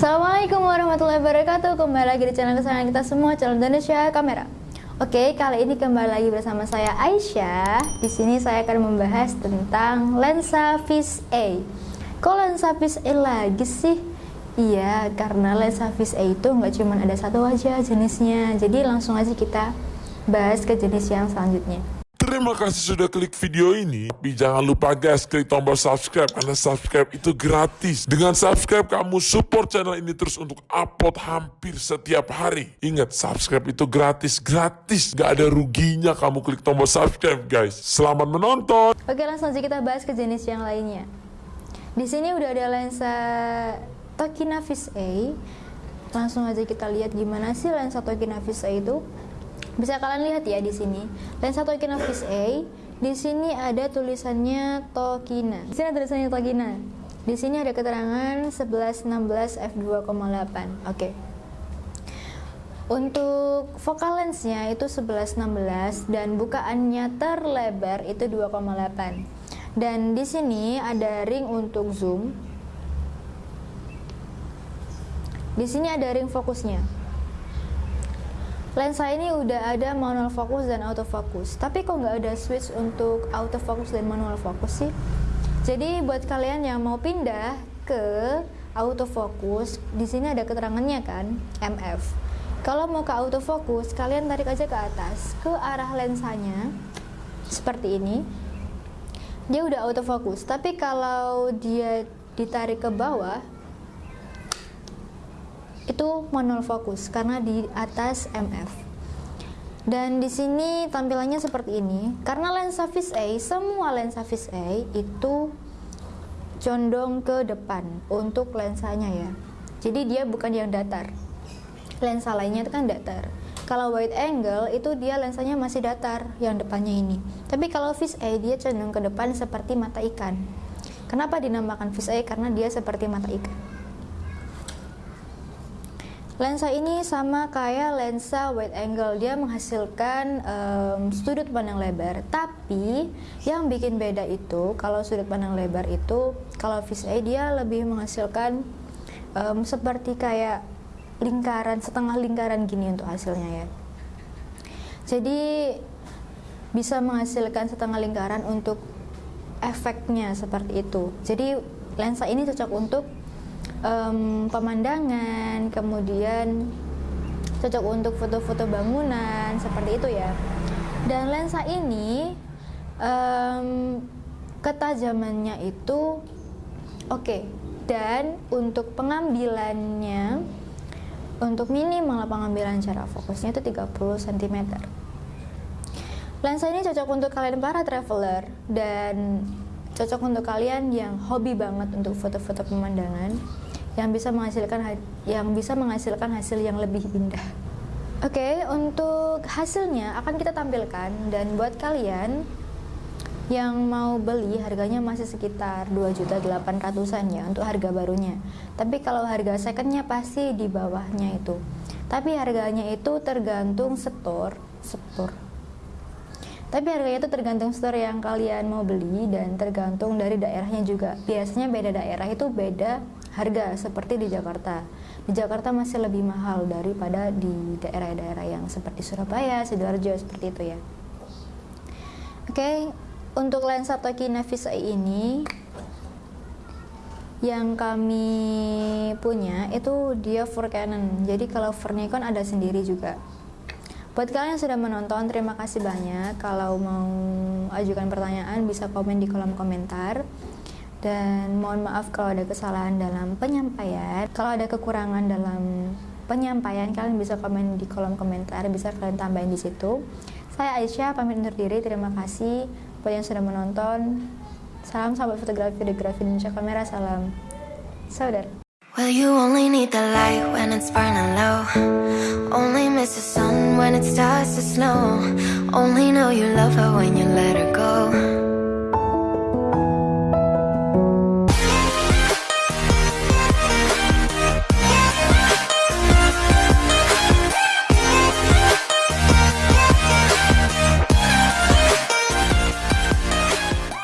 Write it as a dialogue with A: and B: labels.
A: Assalamualaikum warahmatullahi wabarakatuh. Kembali lagi di channel kesayangan kita semua Channel Indonesia Kamera. Oke, kali ini kembali lagi bersama saya Aisyah. Di sini saya akan membahas tentang lensa Fish A. Kok lensa Fish A lagi sih? Iya, karena lensa Fish A itu nggak cuma ada satu aja jenisnya. Jadi langsung aja kita bahas ke jenis yang selanjutnya
B: Terima kasih sudah klik video ini. Tapi jangan lupa guys, klik tombol subscribe karena subscribe itu gratis. Dengan subscribe kamu support channel ini terus untuk upload hampir setiap hari. Ingat, subscribe itu gratis, gratis. Gak ada ruginya kamu klik tombol subscribe guys. Selamat menonton.
A: Oke, langsung aja kita bahas ke jenis yang lainnya. Di sini udah ada lensa Tokina Fish A. Langsung aja kita lihat gimana sih lensa Tokina Fish A itu. Bisa kalian lihat ya di sini. Lensa Tokina Fish A. Di sini ada tulisannya Tokina. Di sini ada tulisannya Tokina. Di sini ada keterangan 1116 f2,8. Oke. Untuk focal lensnya itu 1116 dan bukaannya terlebar itu 2,8. Dan di sini ada ring untuk zoom. Di sini ada ring fokusnya. Lensa ini udah ada manual fokus dan autofocus, tapi kok nggak ada switch untuk autofocus dan manual fokus sih? Jadi buat kalian yang mau pindah ke autofocus, di sini ada keterangannya kan, MF. Kalau mau ke autofocus, kalian tarik aja ke atas, ke arah lensanya, seperti ini. Dia udah autofocus, tapi kalau dia ditarik ke bawah, itu manual fokus karena di atas MF. Dan di sini tampilannya seperti ini. Karena lensa Fish A, semua lensa Fish A itu condong ke depan untuk lensanya ya. Jadi dia bukan yang datar. Lensa lainnya itu kan datar. Kalau wide angle itu dia lensanya masih datar yang depannya ini. Tapi kalau Fish A dia condong ke depan seperti mata ikan. Kenapa dinamakan Fish A? Karena dia seperti mata ikan. Lensa ini sama kayak lensa wide angle, dia menghasilkan um, sudut pandang lebar. Tapi yang bikin beda itu, kalau sudut pandang lebar itu, kalau fisheye dia lebih menghasilkan um, seperti kayak lingkaran, setengah lingkaran gini untuk hasilnya ya. Jadi bisa menghasilkan setengah lingkaran untuk efeknya seperti itu. Jadi lensa ini cocok untuk um, pemandangan, kemudian cocok untuk foto-foto bangunan seperti itu ya. Dan lensa ini um, ketajamannya itu oke okay. dan untuk pengambilannya untuk minimal pengambilan cara fokusnya itu 30 cm. Lensa ini cocok untuk kalian para traveler dan cocok untuk kalian yang hobi banget untuk foto-foto pemandangan yang bisa menghasilkan yang bisa menghasilkan hasil yang lebih indah. Oke, okay, untuk hasilnya akan kita tampilkan dan buat kalian yang mau beli harganya masih sekitar 2.800-an ya untuk harga barunya. Tapi kalau harga secondnya pasti di bawahnya itu. Tapi harganya itu tergantung store, store. Tapi harganya itu tergantung store yang kalian mau beli dan tergantung dari daerahnya juga. Biasanya beda daerah itu beda harga seperti di Jakarta. Di Jakarta masih lebih mahal daripada di daerah-daerah yang seperti Surabaya, Sidoarjo seperti itu ya. Oke, untuk lensa Tokina Visa ini yang kami punya itu dia for Canon. Jadi kalau for Nikon ada sendiri juga. Buat kalian yang sudah menonton, terima kasih banyak. Kalau mau ajukan pertanyaan bisa komen di kolom komentar. Dan mohon maaf kalau ada kesalahan dalam penyampaian. Kalau ada kekurangan dalam penyampaian kalian bisa komen di kolom komentar. Bisa kalian tambahin di situ. Saya Aisyah pamit undur diri. Terima kasih buat yang sudah menonton. Salam sahabat fotografi fotografi Indonesia kamera. Salam saudara Well, you only need the light when it's burning low. Only miss the sun when it starts to snow. Only know you love her when you let her go